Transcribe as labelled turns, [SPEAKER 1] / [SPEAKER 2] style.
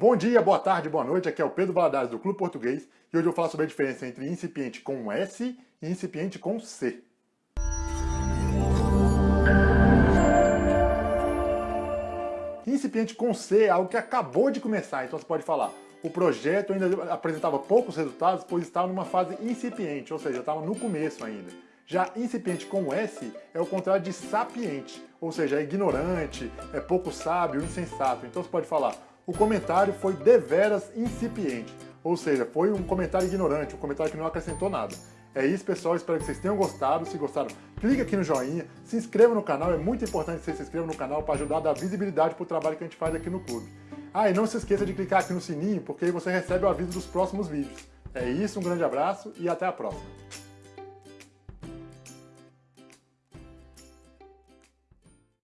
[SPEAKER 1] Bom dia, boa tarde, boa noite, aqui é o Pedro Valadares do Clube Português e hoje eu falar sobre a diferença entre incipiente com S e incipiente com C. Incipiente com C é algo que acabou de começar, então você pode falar o projeto ainda apresentava poucos resultados, pois estava numa fase incipiente, ou seja, estava no começo ainda. Já incipiente com S é o contrário de sapiente, ou seja, é ignorante, é pouco sábio, insensato. Então você pode falar, o comentário foi deveras incipiente, ou seja, foi um comentário ignorante, um comentário que não acrescentou nada. É isso, pessoal. Espero que vocês tenham gostado. Se gostaram, clique aqui no joinha, se inscreva no canal. É muito importante que se inscreva no canal para ajudar a dar visibilidade para o trabalho que a gente faz aqui no clube. Ah, e não se esqueça de clicar aqui no sininho, porque aí você recebe o aviso dos próximos vídeos. É isso, um grande abraço e até a próxima.